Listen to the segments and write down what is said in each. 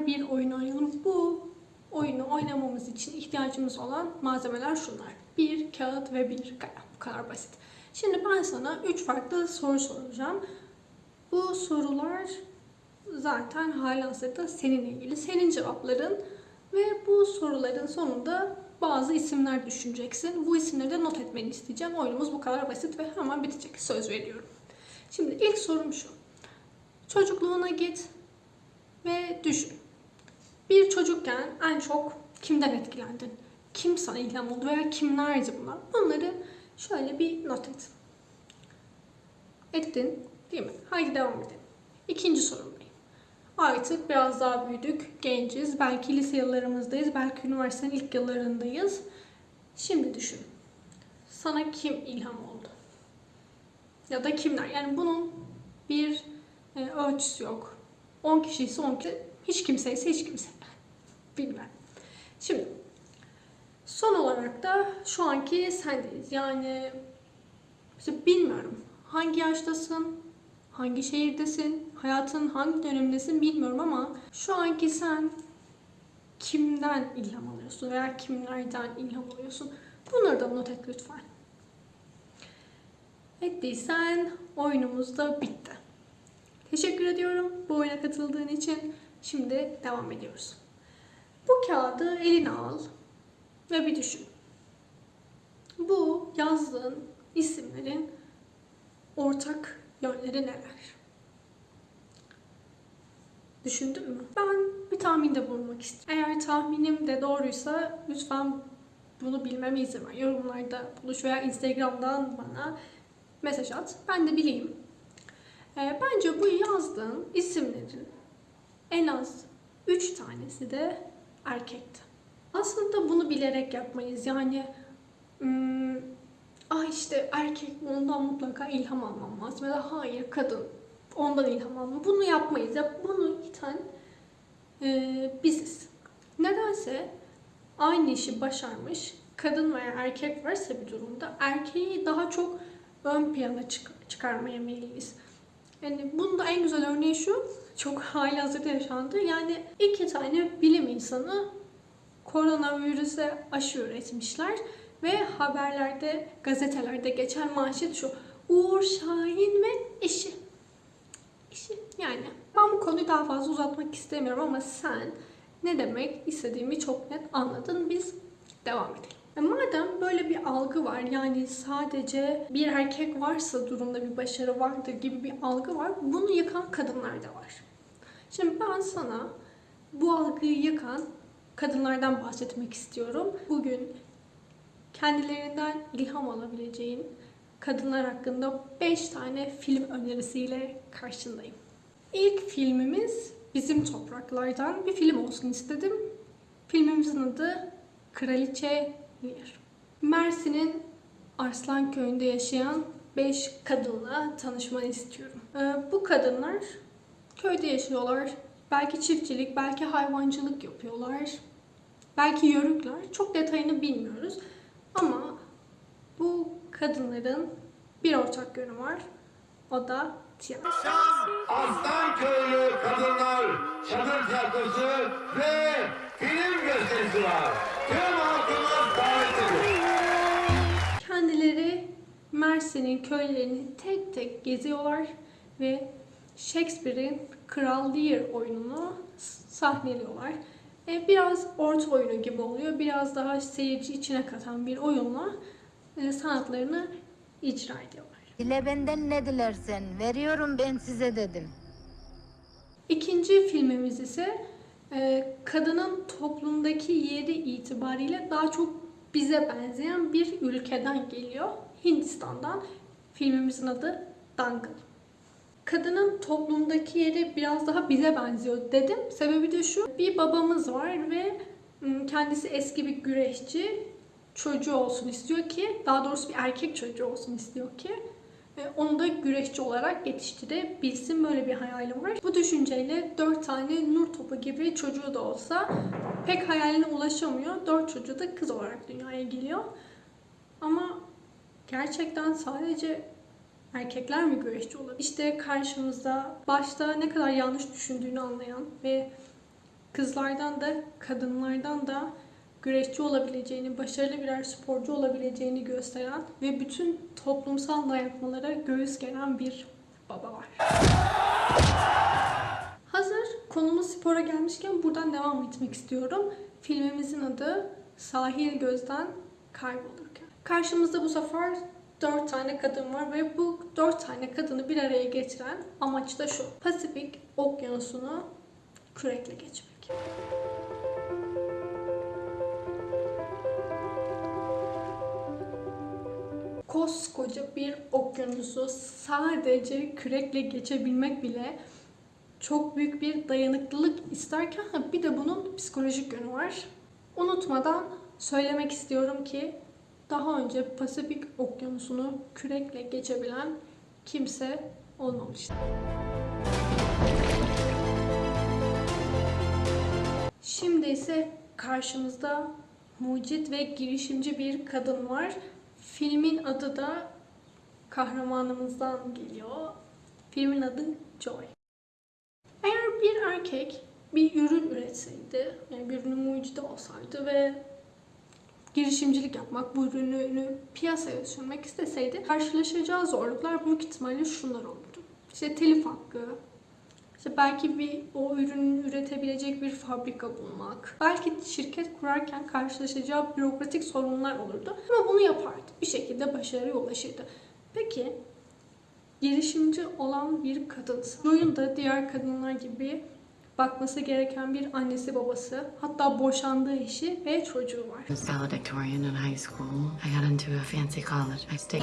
beraber bir oyun oynayalım. Bu oyunu oynamamız için ihtiyacımız olan malzemeler şunlar. Bir kağıt ve bir kalem. Bu kadar basit. Şimdi ben sana üç farklı soru soracağım. Bu sorular zaten halihazırda seninle ilgili. Senin cevapların ve bu soruların sonunda bazı isimler düşüneceksin. Bu isimleri de not etmeni isteyeceğim. Oyunumuz bu kadar basit ve hemen bitecek. Söz veriyorum. Şimdi ilk sorum şu. Çocukluğuna git ve düşün. Bir çocukken en çok kimden etkilendin? Kim sana ilham oldu veya kimlerdi bunlar? Bunları şöyle bir not et. Ettin değil mi? Haydi devam edelim. İkinci sorumdayım. Artık biraz daha büyüdük, genciz. Belki lise yıllarımızdayız, belki üniversitenin ilk yıllarındayız. Şimdi düşün. Sana kim ilham oldu? Ya da kimler? Yani bunun bir e, ölçüsü yok. 10 kişi ise 10 kişi, hiç kimse ise hiç kimse. Bilmem. Şimdi son olarak da şu anki sendeyiz. Yani bilmiyorum. Hangi yaştasın? Hangi şehirdesin? Hayatın hangi dönemindesin bilmiyorum ama şu anki sen kimden ilham alıyorsun veya kimlerden ilham alıyorsun? Bunları da not et lütfen. Ettiysen oyunumuz da bitti. Teşekkür ediyorum bu oyuna katıldığın için. Şimdi devam ediyoruz. Bu kağıdı eline al ve bir düşün. Bu yazdığın isimlerin ortak yönleri neler? Düşündün mü? Ben bir tahminde bulunmak istiyorum. Eğer tahminim de doğruysa lütfen bunu bilmeme izin ver. Yorumlarda buluş veya Instagram'dan bana mesaj at. Ben de bileyim. Ee, bence bu yazdığın isimlerin en az 3 tanesi de erkekti. Aslında bunu bilerek yapmayız. Yani hmm, ah işte erkek ondan mutlaka ilham almam lazım. Ya da hayır kadın ondan ilham almam. Bunu yapmayız. Ya bunu iten e, biziz. Nedense aynı işi başarmış kadın veya erkek varsa bir durumda erkeği daha çok ön plana çık- çıkarmaya meyilliyiz. Yani bunun da en güzel örneği şu, çok hali hazırda yaşandı. Yani iki tane bilim insanı koronavirüse aşı üretmişler ve haberlerde, gazetelerde geçen manşet şu. Uğur Şahin ve eşi. Eşi yani. Ben bu konuyu daha fazla uzatmak istemiyorum ama sen ne demek istediğimi çok net anladın. Biz devam edelim. E madem böyle bir algı var yani sadece bir erkek varsa durumda bir başarı vardır gibi bir algı var. Bunu yıkan kadınlar da var. Şimdi ben sana bu algıyı yıkan kadınlardan bahsetmek istiyorum. Bugün kendilerinden ilham alabileceğin kadınlar hakkında 5 tane film önerisiyle karşındayım. İlk filmimiz Bizim Topraklardan bir film olsun istedim. Filmimizin adı Kraliçe Lear. Mersin'in Arslan Köyü'nde yaşayan 5 kadınla tanışmanı istiyorum. Ee, bu kadınlar köyde yaşıyorlar. Belki çiftçilik, belki hayvancılık yapıyorlar. Belki yörükler. Çok detayını bilmiyoruz. Ama bu kadınların bir ortak yönü var. O da tiyatro. Aslanköylü Kadınlar Çadır Tiyatrosu ve film gösterisi var. Tüm halkımız davetlidir. Kendileri Mersin'in köylerini tek tek geziyorlar ve Shakespeare'in Kral Lear oyununu sahneliyorlar. E, biraz orta oyunu gibi oluyor. Biraz daha seyirci içine katan bir oyunla e, sanatlarını icra ediyorlar. Dile benden ne dilersen, veriyorum ben size dedim. İkinci filmimiz ise e, kadının toplumdaki yeri itibariyle daha çok bize benzeyen bir ülkeden geliyor. Hindistan'dan. Filmimizin adı Dangal. Kadının toplumdaki yeri biraz daha bize benziyor dedim. Sebebi de şu. Bir babamız var ve kendisi eski bir güreşçi. Çocuğu olsun istiyor ki, daha doğrusu bir erkek çocuğu olsun istiyor ki e, onu da güreşçi olarak yetiştirebilsin. Böyle bir hayalim var. Bu düşünceyle dört tane nur topu gibi çocuğu da olsa pek hayaline ulaşamıyor. Dört çocuğu da kız olarak dünyaya geliyor. Ama gerçekten sadece erkekler mi güreşçi olur? İşte karşımızda başta ne kadar yanlış düşündüğünü anlayan ve kızlardan da kadınlardan da güreşçi olabileceğini, başarılı birer sporcu olabileceğini gösteren ve bütün toplumsal dayatmalara göğüs geren bir baba var. Hazır konumuz spora gelmişken buradan devam etmek istiyorum. Filmimizin adı Sahil Gözden Kaybolurken. Karşımızda bu sefer dört tane kadın var ve bu dört tane kadını bir araya getiren amaç da şu. Pasifik okyanusunu kürekle geçmek. Koskoca bir okyanusu sadece kürekle geçebilmek bile çok büyük bir dayanıklılık isterken bir de bunun psikolojik yönü var. Unutmadan söylemek istiyorum ki daha önce Pasifik Okyanusu'nu kürekle geçebilen kimse olmamıştı. Şimdi ise karşımızda mucit ve girişimci bir kadın var. Filmin adı da kahramanımızdan geliyor. Filmin adı Joy. Eğer bir erkek bir ürün üretseydi, yani bir ürünün mucidi olsaydı ve girişimcilik yapmak, bu ürünü piyasaya sürmek isteseydi karşılaşacağı zorluklar büyük ihtimalle şunlar olurdu. İşte telif hakkı, işte belki bir o ürünü üretebilecek bir fabrika bulmak, belki şirket kurarken karşılaşacağı bürokratik sorunlar olurdu. Ama bunu yapardı. Bir şekilde başarıya ulaşırdı. Peki girişimci olan bir kadınsa, Joy'un da diğer kadınlar gibi bakması gereken bir annesi babası, hatta boşandığı eşi ve çocuğu var. I was valedictorian in high school. I got into a fancy college. I stayed.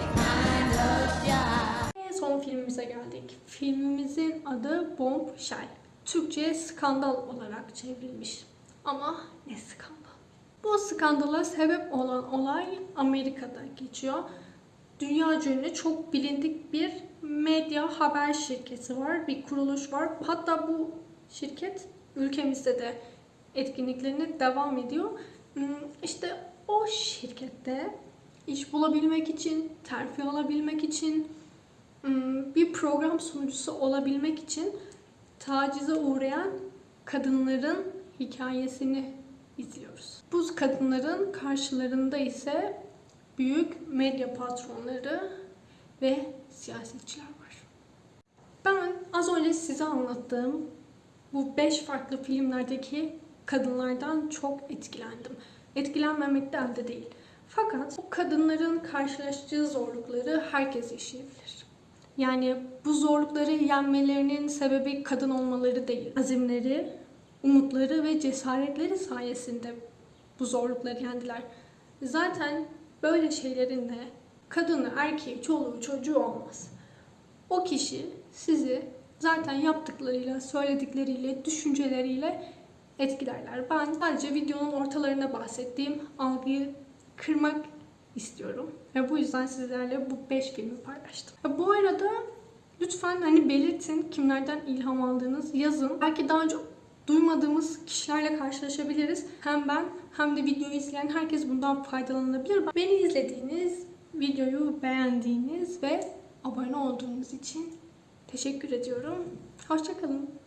Ve son filmimize geldik. Filmimizin adı Bombshell. Türkçe'ye skandal olarak çevrilmiş. Ama ne skandal? Bu skandala sebep olan olay Amerika'da geçiyor. Dünya ünlü çok bilindik bir medya haber şirketi var, bir kuruluş var. Hatta bu şirket ülkemizde de etkinliklerine devam ediyor. Hmm, İşte o şirkette iş bulabilmek için, terfi alabilmek için, hmm, bir program sunucusu olabilmek için tacize uğrayan kadınların hikayesini izliyoruz. Bu kadınların karşılarında ise büyük medya patronları ve siyasetçiler var. Ben az önce size anlattığım bu beş farklı filmlerdeki kadınlardan çok etkilendim. Etkilenmemekten de değil. Fakat bu kadınların karşılaştığı zorlukları herkes yaşayabilir. Yani bu zorlukları yenmelerinin sebebi kadın olmaları değil. Azimleri, umutları ve cesaretleri sayesinde bu zorlukları yendiler. Zaten böyle şeylerin de kadını, erkeği, çoluğu, çocuğu olmaz. O kişi sizi zaten yaptıklarıyla, söyledikleriyle, düşünceleriyle etkilerler. Ben sadece videonun ortalarına bahsettiğim algıyı kırmak istiyorum. Ve bu yüzden sizlerle bu 5 filmi paylaştım. Bu arada lütfen hani belirtin kimlerden ilham aldığınız yazın. Belki daha önce duymadığımız kişilerle karşılaşabiliriz. Hem ben hem de videoyu izleyen herkes bundan faydalanabilir. Beni izlediğiniz, videoyu beğendiğiniz ve abone olduğunuz için teşekkür ediyorum. Hoşçakalın.